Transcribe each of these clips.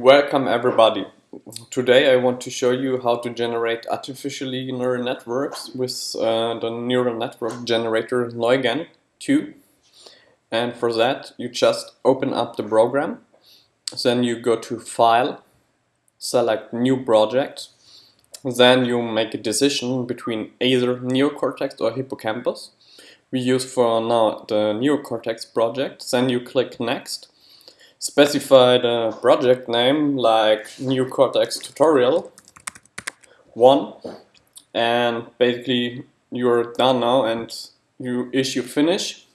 Welcome everybody. Today I want to show you how to generate artificially neural networks with uh, the neural network generator Neugen 2. And for that you just open up the program, then you go to File, select New Project, then you make a decision between either Neocortex or Hippocampus. We use for now the Neocortex project, then you click Next specify the project name like Neocortex tutorial 1 and basically you're done now and you issue finish.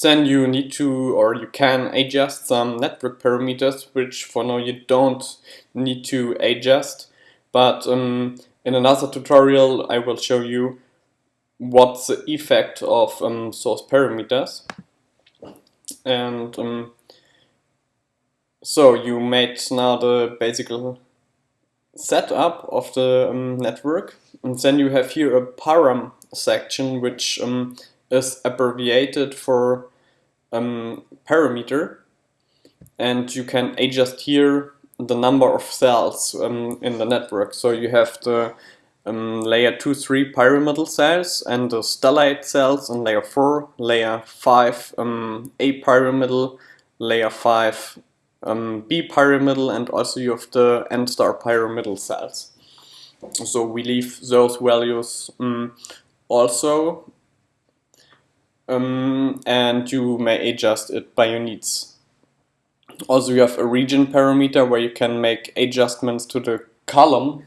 Then you need to or you can adjust some network parameters which for now you don't need to adjust. But um, in another tutorial I will show you what's the effect of um, those parameters. And um, so you made now the basic setup of the um, network and then you have here a param section which um, is abbreviated for um, parameter and you can adjust here the number of cells um, in the network. So you have the um, layer 2, 3 pyramidal cells and the stellate cells in layer 4, layer 5 um, apyramidal, layer 5 um, B pyramidal and also you have the N star pyramidal cells. So we leave those values um, also um, and you may adjust it by your needs. Also you have a region parameter where you can make adjustments to the column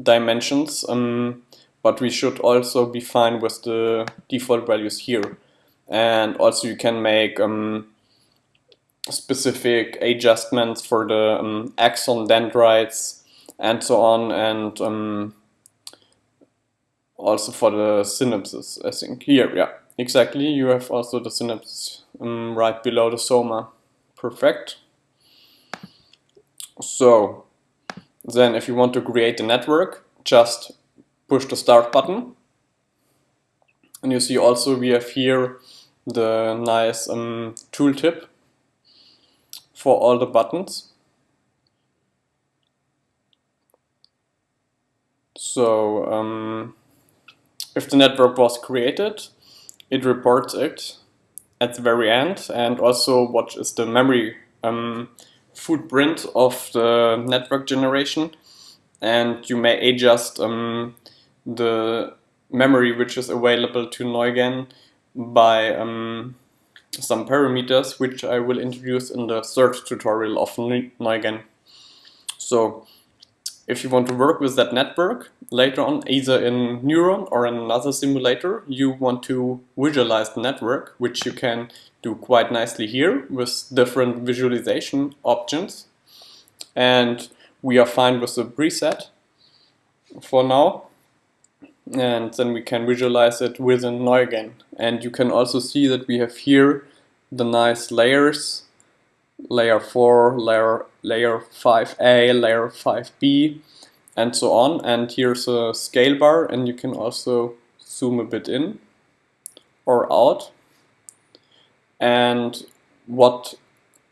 dimensions um, but we should also be fine with the default values here and also you can make um, specific adjustments for the um, axon dendrites and so on and um, also for the synapses I think. Here yeah exactly. You have also the synapse um, right below the soma. Perfect. So then if you want to create a network just push the start button. And you see also we have here the nice um, tooltip for all the buttons. So um, if the network was created, it reports it at the very end and also what is the memory um, footprint of the network generation and you may adjust um, the memory which is available to Neugen by um, some parameters which I will introduce in the third tutorial of Neugen. So if you want to work with that network later on either in Neuron or in another simulator you want to visualize the network which you can do quite nicely here with different visualization options and we are fine with the preset for now and then we can visualize it within Neugen. And you can also see that we have here the nice layers, layer 4, layer, layer 5a, layer 5b, and so on. And here's a scale bar, and you can also zoom a bit in or out. And what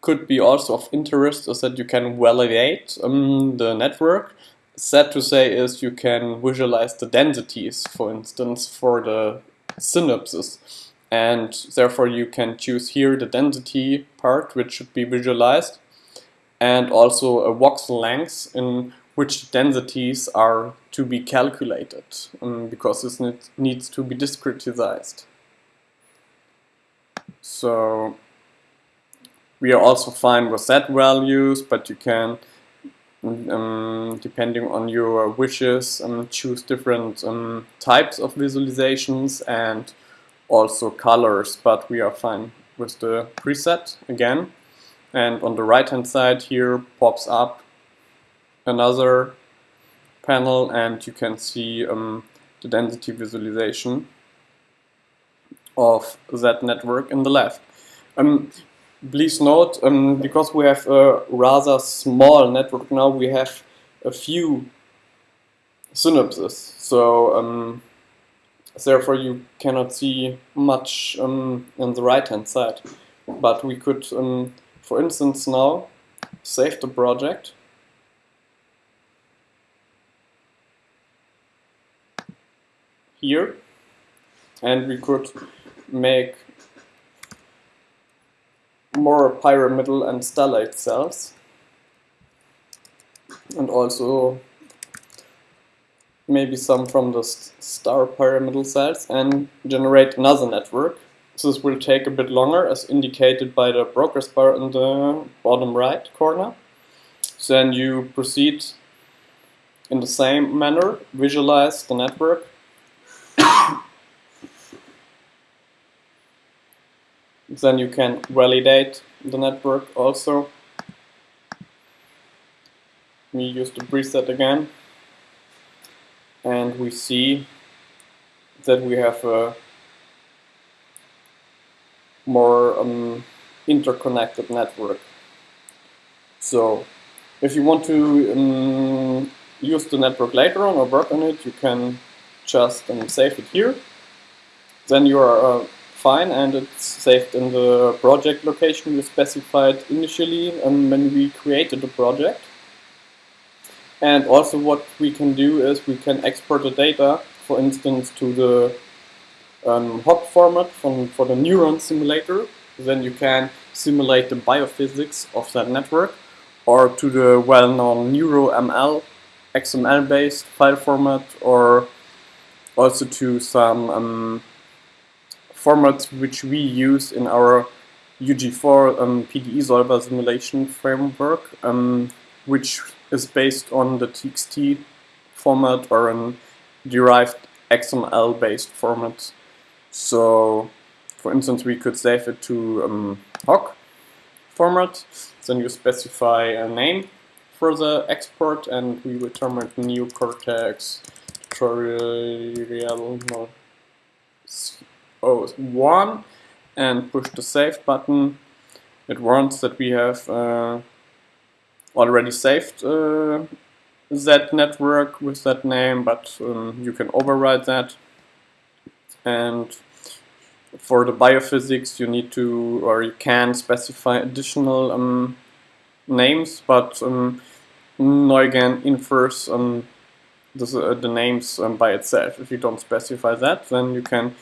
could be also of interest is that you can validate um, the network sad to say is you can visualize the densities, for instance, for the synapses. And therefore you can choose here the density part, which should be visualized, and also a voxel length in which densities are to be calculated, um, because this needs to be discretized. So we are also fine with set values, but you can um, depending on your wishes, um, choose different um, types of visualizations and also colors, but we are fine with the preset again. And on the right hand side here pops up another panel and you can see um, the density visualization of that network in the left. Um, please note, um, because we have a rather small network now, we have a few synapses. So um, therefore you cannot see much um, on the right hand side. But we could, um, for instance now, save the project. Here, and we could make more pyramidal and stellate cells and also maybe some from the star pyramidal cells and generate another network. This will take a bit longer as indicated by the progress bar in the bottom right corner. then you proceed in the same manner, visualize the network. Then you can validate the network also. We use the preset again and we see that we have a more um, interconnected network. So if you want to um, use the network later on or work on it, you can just um, save it here. Then you are uh, fine and it's saved in the project location we specified initially um, when we created the project. And also what we can do is we can export the data, for instance, to the um, format from, for the neuron simulator. Then you can simulate the biophysics of that network or to the well-known NeuroML XML-based file format or also to some um, formats which we use in our UG4 um, PDE solver simulation framework, um, which is based on the TXT format or a derived XML based format. So, for instance, we could save it to um, HOC format, then you specify a name for the export and we return a Neocortex tutorial no, 1 and push the save button. It warns that we have uh, already saved uh, that network with that name, but um, you can override that. And for the biophysics, you need to, or you can specify additional um, names, but um, Neugen infers um, the, uh, the names um, by itself. If you don't specify that, then you can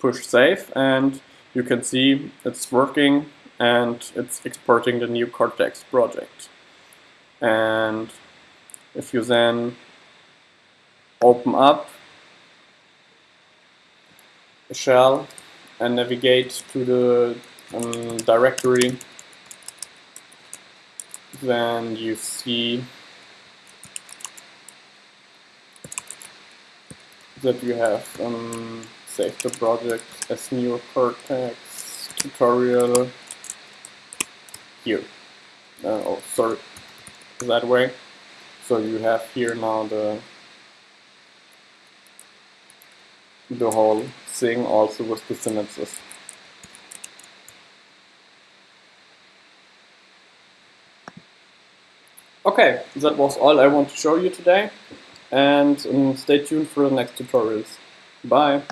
push save and you can see it's working and it's exporting the Neocortex project. And if you then open up a shell and navigate to the um, directory then you see that you have um, saved the project as new Cortex tutorial here. Uh, oh, sorry, that way. So you have here now the the whole thing also with the synapses. Okay, that was all I want to show you today and um, stay tuned for the next tutorials. Bye!